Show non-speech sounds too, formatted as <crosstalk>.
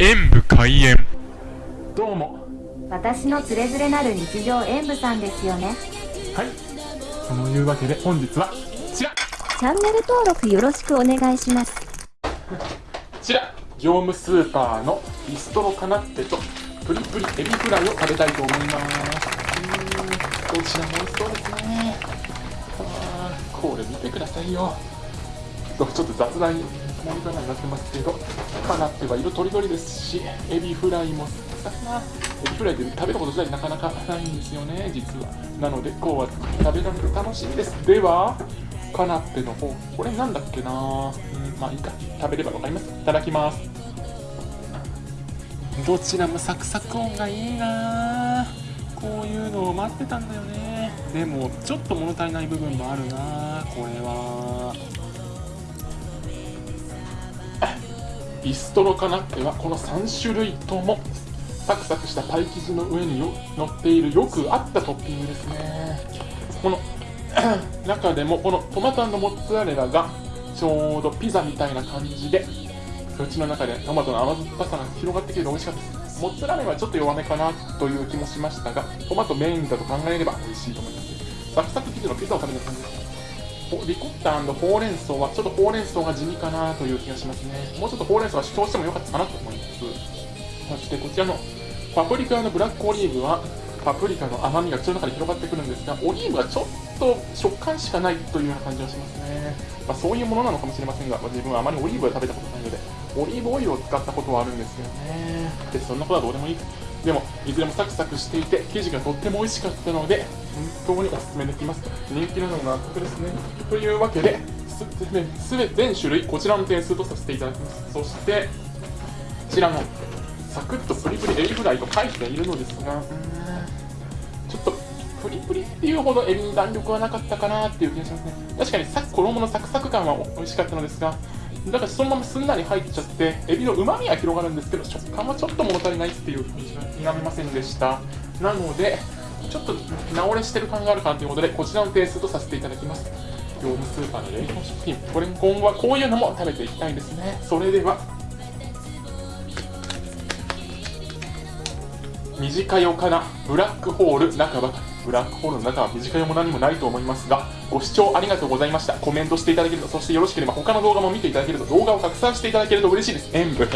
演武開演。どうも。私のつれづれなる日常演舞さんですよね。はい。そのいうわけで本日はこちら。チャンネル登録よろしくお願いします。こちら。業務スーパーのビストロカナッペとプリプリエビフライを食べたいと思います。うーん。どちらも美味しそうですね。これ見てくださいよちょっと雑談モニターになってますけどカナッペは色とりどりですしエビフライもさなエビフライで食べたこと自体なかなかないんですよね実は。なのでこうは食べられる楽しみです。ではカナッペの方これなんだっけな？うんまあいいか。食べればわかります。いただきます。どちらもサクサク音がいいな。こういうのを待ってたんだよね。でもちょっと物足りない部分もあるなこれは。ビストロカナッペはこの3種類ともサクサクしたパイ生地の上に乗っているよく合ったトッピングですね。この <clears throat> 中でもこのトマトモッツァレラがちょうどピザみたいな感じで口の中でトマトの甘酸っぱさが広がってきて美味しかった。ですモッツァレラはちょっと弱めかなという気もしましたがトマトメインだと考えれば美味しいと思います。サクサク生地のピザを食べる感じですリコッタほうれん草はちょっとほうれん草が地味かなという気がしますね。もうちょっとほうれん草は主張してもよかったかなと思いますそしてこちらのパプリカのブラックオリーブはパプリカの甘みが口の中に広がってくるんですがオリーブはちょっと食感しかないというような感じがしますね、まあ、そういうものなのかもしれませんが、まあ自分はあまりオリーブは食べたことないのでオリーブオイルを使ったことはあるんですけどね。でそんなことはどうでもいい。でもいずれもサクサクしていて生地がとっても美味しかったので本当におすすめできます人気なのが納得ですね。というわけですべ全種類こちらの点数とさせていただきます。そしてこちらのサクッとプリプリエビフライと書いているのですがちょっとプリプリっていうほどエビに弾力はなかったかなっていう気がしますね。確かにさ衣のサクサク感は美味しかったのですがだからそのまますんなり入っちゃってエビのうまみは広がるんですけど食感はちょっと物足りないっていう感じが否めませんでした。なのでちょっと直れしてる感があるかなということでこちらの点数とさせていただきます。業務スーパーの冷凍食品。これ今後はこういうのも食べていきたいですね。それでは短よかなブラックホール中ば。かりブラックホールの中は短いも何もないと思いますがご視聴ありがとうございました。コメントしていただけるとそしてよろしければ他の動画も見ていただけると動画を拡散していただけると嬉しいです。演武